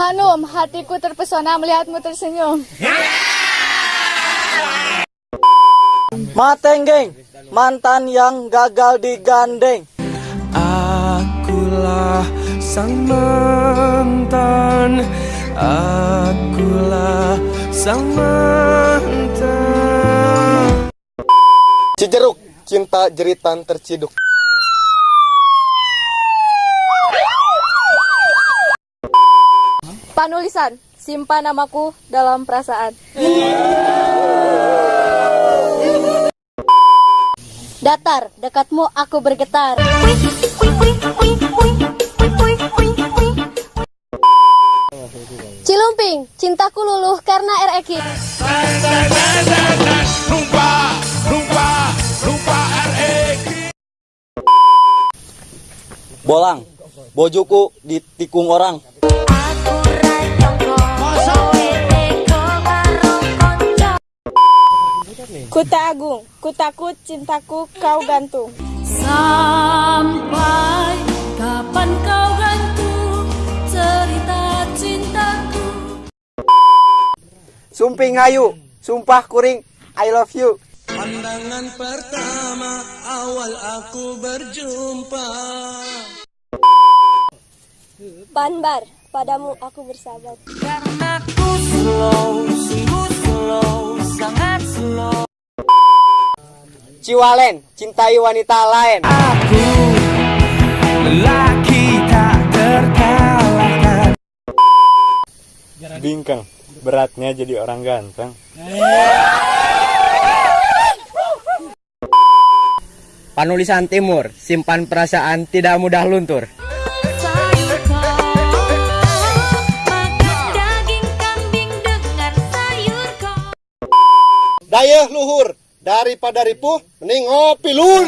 Hanum, hatiku terpesona melihatmu tersenyum. Matenggeng, mantan yang gagal digandeng. Akulah sang mantan Akulah sang mantan Cijeruk, cinta jeritan terciduk. Panulisan, simpan namaku dalam perasaan. Datar, dekatmu aku bergetar. Cilumping, cintaku luluh karena RX. Bolang, bojoku ditikung orang. Kuta Agung, kutakut cintaku kau gantung. Sampai kapan kau gantung cerita cintaku Sumping hayu, sumpah kuring, I love you. Pandangan pertama awal aku berjumpa Banbar, padamu aku bersahabat. Karena ku slow, sungguh slow, Ciwalen, cintai wanita lain. Aku lelaki tak terkalahkan Bingkang, beratnya jadi orang ganteng. Panulisan Timur, simpan perasaan tidak mudah luntur. Dayeh luhur, daripada ripuh, mending ngopi lun.